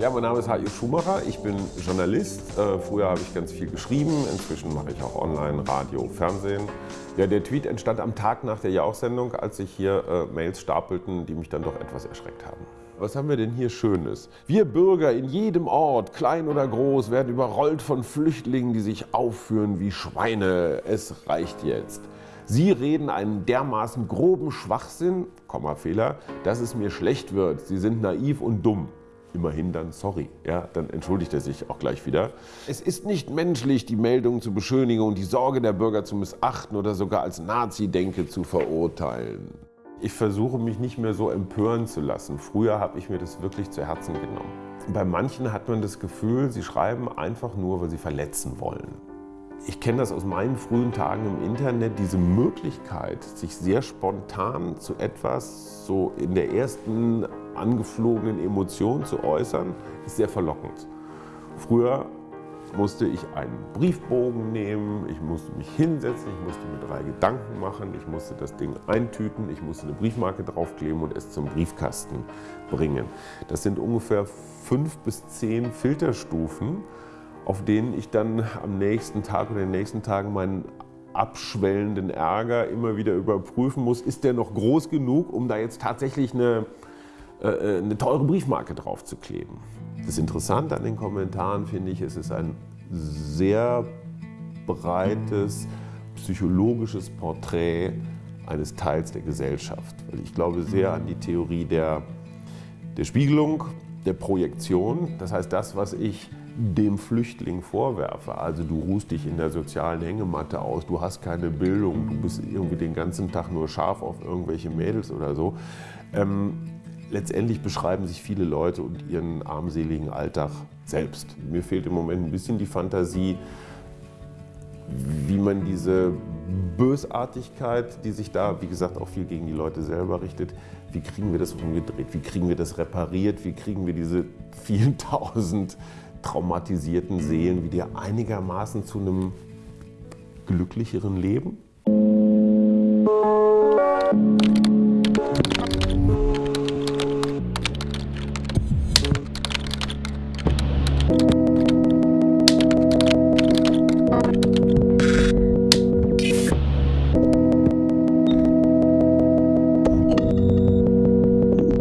Ja, mein Name ist H.I. Schumacher, ich bin Journalist. Äh, früher habe ich ganz viel geschrieben, inzwischen mache ich auch online, Radio, Fernsehen. Ja, der Tweet entstand am Tag nach der Jauch-Sendung, als sich hier äh, Mails stapelten, die mich dann doch etwas erschreckt haben. Was haben wir denn hier Schönes? Wir Bürger in jedem Ort, klein oder groß, werden überrollt von Flüchtlingen, die sich aufführen wie Schweine. Es reicht jetzt. Sie reden einen dermaßen groben Schwachsinn, Kommafehler, dass es mir schlecht wird. Sie sind naiv und dumm immerhin dann sorry. Ja, dann entschuldigt er sich auch gleich wieder. Es ist nicht menschlich, die Meldungen zu beschönigen und die Sorge der Bürger zu missachten oder sogar als Nazi-Denke zu verurteilen. Ich versuche mich nicht mehr so empören zu lassen. Früher habe ich mir das wirklich zu Herzen genommen. Bei manchen hat man das Gefühl, sie schreiben einfach nur, weil sie verletzen wollen. Ich kenne das aus meinen frühen Tagen im Internet, diese Möglichkeit, sich sehr spontan zu etwas so in der ersten angeflogenen Emotionen zu äußern, ist sehr verlockend. Früher musste ich einen Briefbogen nehmen, ich musste mich hinsetzen, ich musste mir drei Gedanken machen, ich musste das Ding eintüten, ich musste eine Briefmarke draufkleben und es zum Briefkasten bringen. Das sind ungefähr fünf bis zehn Filterstufen, auf denen ich dann am nächsten Tag oder den nächsten Tagen meinen abschwellenden Ärger immer wieder überprüfen muss, ist der noch groß genug, um da jetzt tatsächlich eine, äh, eine teure Briefmarke drauf zu kleben. Das Interessante an den Kommentaren finde ich, es ist ein sehr breites psychologisches Porträt eines Teils der Gesellschaft. Weil ich glaube sehr an die Theorie der, der Spiegelung, der Projektion. Das heißt, das, was ich dem Flüchtling vorwerfe. Also du ruhst dich in der sozialen Hängematte aus, du hast keine Bildung, du bist irgendwie den ganzen Tag nur scharf auf irgendwelche Mädels oder so. Ähm, letztendlich beschreiben sich viele Leute und ihren armseligen Alltag selbst. Mir fehlt im Moment ein bisschen die Fantasie, wie man diese Bösartigkeit, die sich da, wie gesagt, auch viel gegen die Leute selber richtet, wie kriegen wir das umgedreht, wie kriegen wir das repariert, wie kriegen wir diese vielen tausend traumatisierten Seelen wieder einigermaßen zu einem glücklicheren Leben?